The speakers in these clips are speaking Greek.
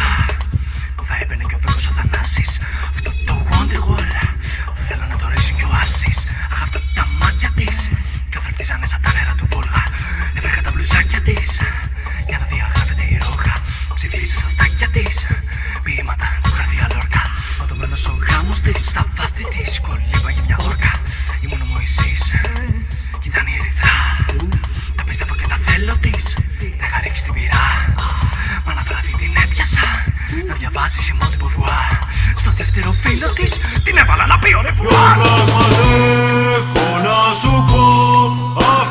μέσα Θα έμπαινε και ο Βέκος ο Θανάσης Αυτό το Wonderwall. Θέλω να το ρίξω και ο Άσης. Αυτά τα μάτια της. Σιμών Στο δεύτερο φίλο της την έβαλα να πει ο να σου πω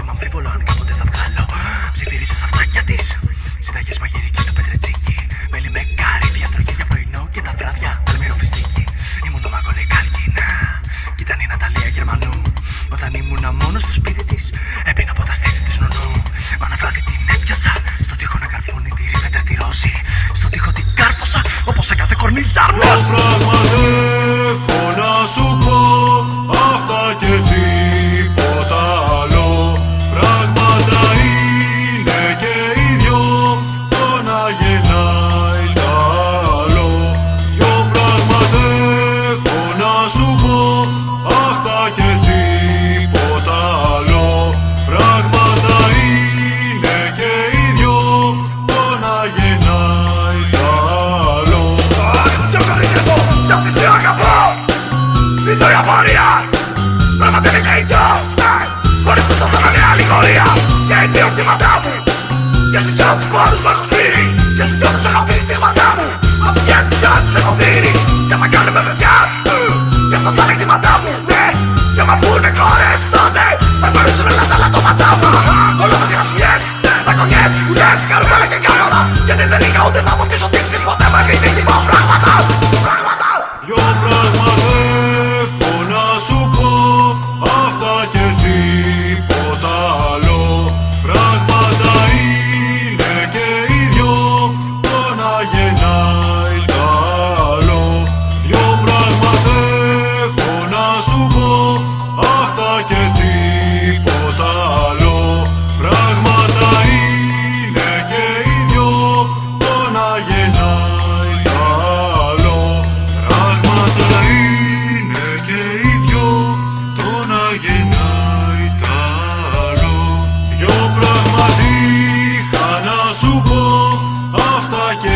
Μάλλον αμφίβολο αν κάποτε θα βγάλω Ψιθυρίζει στα φτάκια της. Συνταγές μαγειρικής στο πετρετσίκι. Μέλι με κάρι, διατροφή για πρωινό και τα βράδια. Αλμύρο φιστίκι. Ήμουν ο Μάγκολε Κάλκινα. Κι ήταν η Ναταλία Γερμανού. Όταν ήμουν μόνος στο σπίτι της, έπεινα από τα στέλια της νονού. Μα να βράδυ την έπιασα. Στον τοίχο να καρφώνει τη ρίβε τερτυρώσει. Στον τοίχο την κάρφωσα όπως σε κάθε κορμί ζαρνό. Ζήτω η απορία. Πράγματι είναι και οι δυο Ναι, χωρίς τους το θέλω είναι αλληγορία Και οι δύο κτήματά μου. Και στις δυο τους πόρους που έχω σπείρει Και στις δυο τους έχω αφήσει στίγματά μου. Αφού και τις δυο τους έχω δείρει Και άμα κάνουν με παιδιά Και αυτό θα είναι κτήματά μου Ναι, και άμα βγουνε κόρες τότε Θα γνωρίσουν όλα τα λατώματά μου. Όλο μαζί χατσουλιές Δακονιές, ουλιές, καρουμέλα και κάνορα Γιατί δεν είχα ούτε θα αποκτήσω τύψεις ποτέ με επιδείχτημα πράγματα Πράγματα. Δυο πράγματα να σου πω Αυτά και τίποτα άλλο. Πράγματα είναι και οι δυο Το να γεννάει τ' άλλο. Πράγματα είναι και οι δυο Το να γεννάει τ' άλλο. Δυο πράγματα είχα να σου πω Αυτά και